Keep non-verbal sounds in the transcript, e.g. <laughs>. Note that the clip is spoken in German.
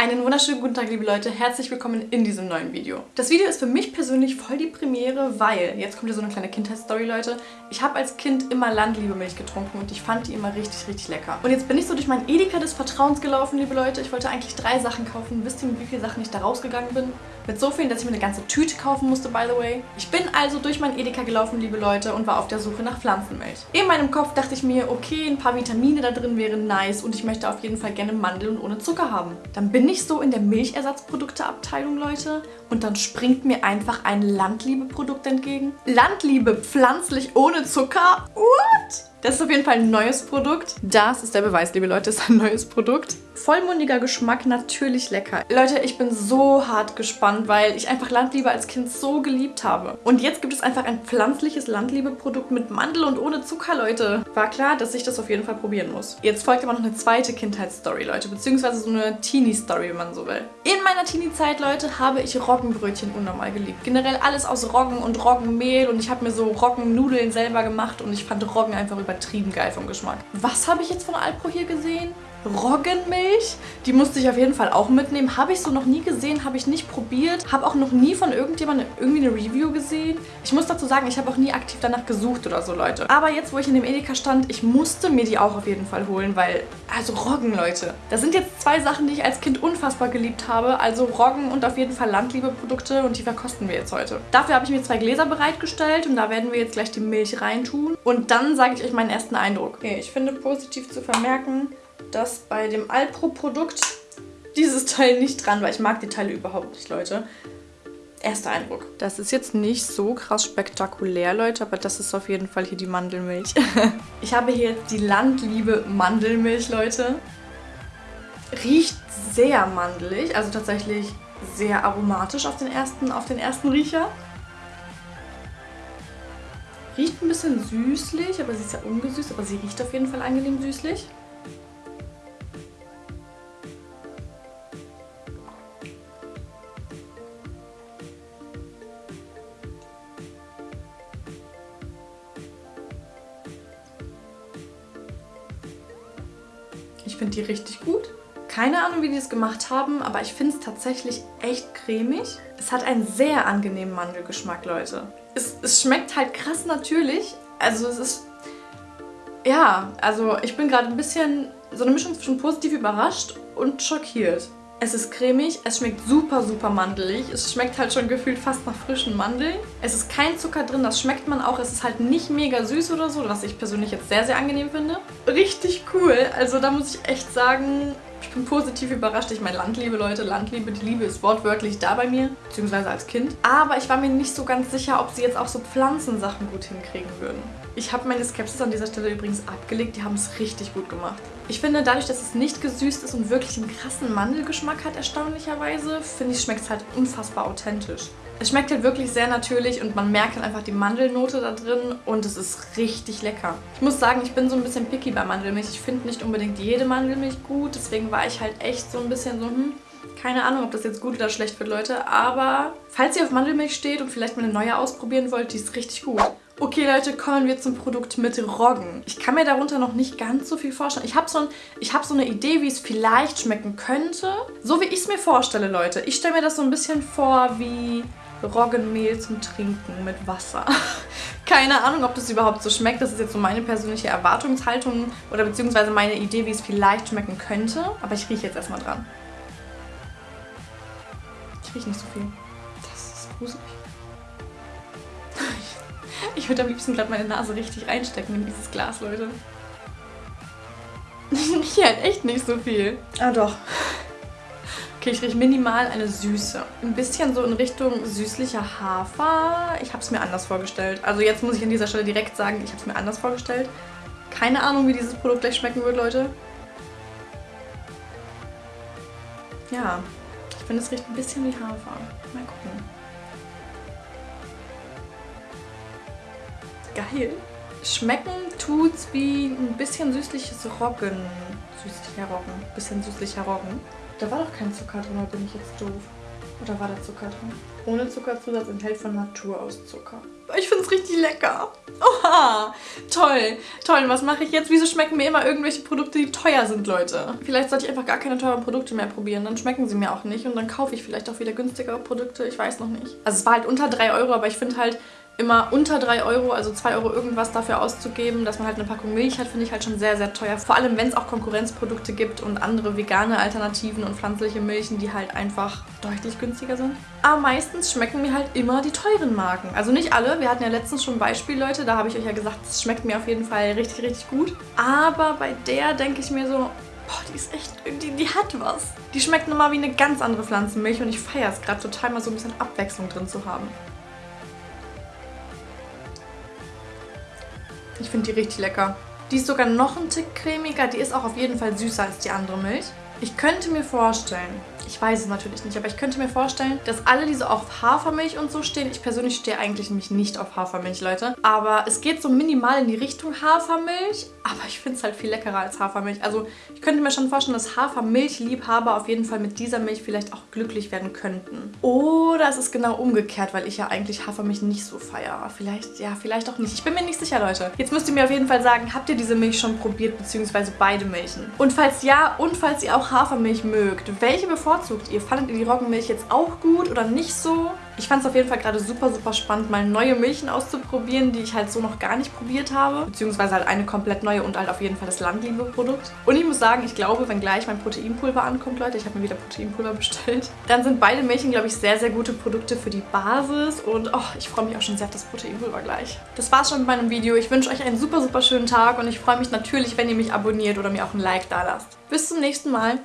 Einen wunderschönen guten Tag, liebe Leute. Herzlich willkommen in diesem neuen Video. Das Video ist für mich persönlich voll die Premiere, weil, jetzt kommt hier so eine kleine Kindheitsstory, Leute. Ich habe als Kind immer Landliebe-Milch getrunken und ich fand die immer richtig, richtig lecker. Und jetzt bin ich so durch mein Edeka des Vertrauens gelaufen, liebe Leute. Ich wollte eigentlich drei Sachen kaufen. Wisst ihr, mit wie vielen Sachen ich da rausgegangen bin? Mit so vielen, dass ich mir eine ganze Tüte kaufen musste, by the way. Ich bin also durch mein Edeka gelaufen, liebe Leute, und war auf der Suche nach Pflanzenmilch. In meinem Kopf dachte ich mir, okay, ein paar Vitamine da drin wären nice und ich möchte auf jeden Fall gerne Mandeln ohne Zucker haben. Dann bin ich so in der Milchersatzprodukteabteilung, Leute, und dann springt mir einfach ein Landliebe-Produkt entgegen. Landliebe pflanzlich ohne Zucker? What? Das ist auf jeden Fall ein neues Produkt. Das ist der Beweis, liebe Leute, <laughs> ist ein neues Produkt. Vollmundiger Geschmack, natürlich lecker. Leute, ich bin so hart gespannt, weil ich einfach Landliebe als Kind so geliebt habe. Und jetzt gibt es einfach ein pflanzliches Landliebe-Produkt mit Mandel und ohne Zucker, Leute. War klar, dass ich das auf jeden Fall probieren muss. Jetzt folgt aber noch eine zweite Kindheitsstory, Leute, beziehungsweise so eine Teenie-Story, wenn man so will. In meiner Teenie-Zeit, Leute, habe ich Roggenbrötchen unnormal geliebt. Generell alles aus Roggen und Roggenmehl und ich habe mir so Roggennudeln selber gemacht und ich fand Roggen einfach übertrieben geil vom Geschmack. Was habe ich jetzt von Alpro hier gesehen? Roggenmilch. Die musste ich auf jeden Fall auch mitnehmen. Habe ich so noch nie gesehen, habe ich nicht probiert. Habe auch noch nie von irgendjemandem irgendwie eine Review gesehen. Ich muss dazu sagen, ich habe auch nie aktiv danach gesucht oder so, Leute. Aber jetzt, wo ich in dem Edeka stand, ich musste mir die auch auf jeden Fall holen, weil, also Roggen, Leute. Das sind jetzt zwei Sachen, die ich als Kind unfassbar geliebt habe. Also Roggen und auf jeden Fall Landliebe-Produkte und die verkosten wir jetzt heute. Dafür habe ich mir zwei Gläser bereitgestellt und da werden wir jetzt gleich die Milch reintun. Und dann sage ich euch meinen ersten Eindruck. Okay, ich finde positiv zu vermerken, dass bei dem Alpro-Produkt dieses Teil nicht dran war. Ich mag die Teile überhaupt nicht, Leute. Erster Eindruck. Das ist jetzt nicht so krass spektakulär, Leute, aber das ist auf jeden Fall hier die Mandelmilch. <laughs> ich habe hier jetzt die Landliebe Mandelmilch, Leute. Riecht sehr mandelig, also tatsächlich sehr aromatisch auf den ersten, auf den ersten Riecher. Riecht ein bisschen süßlich, aber sie ist ja ungesüßt, aber sie riecht auf jeden Fall angenehm süßlich. Ich finde die richtig gut. Keine Ahnung, wie die das gemacht haben, aber ich finde es tatsächlich echt cremig. Es hat einen sehr angenehmen Mandelgeschmack, Leute. Es, es schmeckt halt krass natürlich. Also es ist... Ja, also ich bin gerade ein bisschen so eine Mischung zwischen positiv überrascht und schockiert. Es ist cremig, es schmeckt super, super mandelig. Es schmeckt halt schon gefühlt fast nach frischen Mandeln. Es ist kein Zucker drin, das schmeckt man auch. Es ist halt nicht mega süß oder so, was ich persönlich jetzt sehr, sehr angenehm finde. Richtig cool. Also da muss ich echt sagen, ich bin positiv überrascht. Ich meine, Landliebe, Leute, Landliebe, die Liebe ist wortwörtlich da bei mir, beziehungsweise als Kind. Aber ich war mir nicht so ganz sicher, ob sie jetzt auch so Pflanzensachen gut hinkriegen würden. Ich habe meine Skepsis an dieser Stelle übrigens abgelegt. Die haben es richtig gut gemacht. Ich finde, dadurch, dass es nicht gesüßt ist und wirklich einen krassen Mandelgeschmack hat, erstaunlicherweise, finde ich, schmeckt es halt unfassbar authentisch. Es schmeckt halt wirklich sehr natürlich und man merkt dann einfach die Mandelnote da drin und es ist richtig lecker. Ich muss sagen, ich bin so ein bisschen picky bei Mandelmilch. Ich finde nicht unbedingt jede Mandelmilch gut, deswegen war ich halt echt so ein bisschen so, hm, keine Ahnung, ob das jetzt gut oder schlecht wird, Leute. Aber falls ihr auf Mandelmilch steht und vielleicht mal eine neue ausprobieren wollt, die ist richtig gut. Okay, Leute, kommen wir zum Produkt mit Roggen. Ich kann mir darunter noch nicht ganz so viel vorstellen. Ich habe so, ein, hab so eine Idee, wie es vielleicht schmecken könnte. So wie ich es mir vorstelle, Leute. Ich stelle mir das so ein bisschen vor wie Roggenmehl zum Trinken mit Wasser. <laughs> Keine Ahnung, ob das überhaupt so schmeckt. Das ist jetzt so meine persönliche Erwartungshaltung oder beziehungsweise meine Idee, wie es vielleicht schmecken könnte. Aber ich rieche jetzt erstmal dran. Ich rieche nicht so viel. Das ist gruselig. <laughs> Ich würde am liebsten gerade meine Nase richtig reinstecken in dieses Glas, Leute. <laughs> Ich rieche halt echt nicht so viel. Ah doch. Okay, ich rieche minimal eine Süße. Ein bisschen so in Richtung süßlicher Hafer. Ich habe es mir anders vorgestellt. Also jetzt muss ich an dieser Stelle direkt sagen, ich habe es mir anders vorgestellt. Keine Ahnung, wie dieses Produkt gleich schmecken wird, Leute. Ja, ich finde, es riecht ein bisschen wie Hafer. Mal gucken. Geil. Schmecken tut's wie ein bisschen süßliches Roggen. Süßlicher Roggen. Bisschen süßlicher Roggen. Da war doch kein Zucker drin, oder bin ich jetzt doof? Oder war da Zucker drin? Ohne Zuckerzusatz enthält von Natur aus Zucker. Ich finde es richtig lecker. Oha, toll, toll. Und was mache ich jetzt? Wieso schmecken mir immer irgendwelche Produkte, die teuer sind, Leute? Vielleicht sollte ich einfach gar keine teuren Produkte mehr probieren. Dann schmecken sie mir auch nicht und dann kaufe ich vielleicht auch wieder günstigere Produkte. Ich weiß noch nicht. Also es war halt unter 3 Euro, aber ich finde halt, immer unter 3 Euro, also 2 Euro irgendwas dafür auszugeben, dass man halt eine Packung Milch hat, finde ich halt schon sehr, sehr teuer. Vor allem, wenn es auch Konkurrenzprodukte gibt und andere vegane Alternativen und pflanzliche Milchen, die halt einfach deutlich günstiger sind. Aber meistens schmecken mir halt immer die teuren Marken. Also nicht alle. Wir hatten ja letztens schon ein Beispiel, Leute. Da habe ich euch ja gesagt, es schmeckt mir auf jeden Fall richtig, richtig gut. Aber bei der denke ich mir so, boah, die ist echt, die, die hat was. Die schmeckt nochmal wie eine ganz andere Pflanzenmilch und ich feiere es gerade total mal so ein bisschen Abwechslung drin zu haben. Ich finde die richtig lecker. Die ist sogar noch ein Tick cremiger. Die ist auch auf jeden Fall süßer als die andere Milch. Ich könnte mir vorstellen, ich weiß es natürlich nicht, aber ich könnte mir vorstellen, dass alle, die so auf Hafermilch und so stehen, ich persönlich stehe eigentlich nämlich nicht auf Hafermilch, Leute, aber es geht so minimal in die Richtung Hafermilch, aber ich finde es halt viel leckerer als Hafermilch. Also ich könnte mir schon vorstellen, dass Hafermilchliebhaber auf jeden Fall mit dieser Milch vielleicht auch glücklich werden könnten. Oder es ist genau umgekehrt, weil ich ja eigentlich Hafermilch nicht so feiere. Vielleicht, ja, vielleicht auch nicht. Ich bin mir nicht sicher, Leute. Jetzt müsst ihr mir auf jeden Fall sagen, habt ihr diese Milch schon probiert, beziehungsweise beide Milchen? Und falls ja, und falls ihr auch Hafermilch mögt, welche bevorzugt bevorzugt ihr? Fandet ihr die Roggenmilch jetzt auch gut oder nicht so? Ich fand es auf jeden Fall gerade super, super spannend, mal neue Milchen auszuprobieren, die ich halt so noch gar nicht probiert habe. Beziehungsweise halt eine komplett neue und halt auf jeden Fall das Landliebe-Produkt. Und ich muss sagen, ich glaube, wenn gleich mein Proteinpulver ankommt, Leute, ich habe mir wieder Proteinpulver <laughs> bestellt, dann sind beide Milchen, glaube ich, sehr, sehr gute Produkte für die Basis. Und oh, ich freue mich auch schon sehr auf das Proteinpulver gleich. Das war's schon mit meinem Video. Ich wünsche euch einen super, super schönen Tag und ich freue mich natürlich, wenn ihr mich abonniert oder mir auch ein Like da lasst. Bis zum nächsten Mal.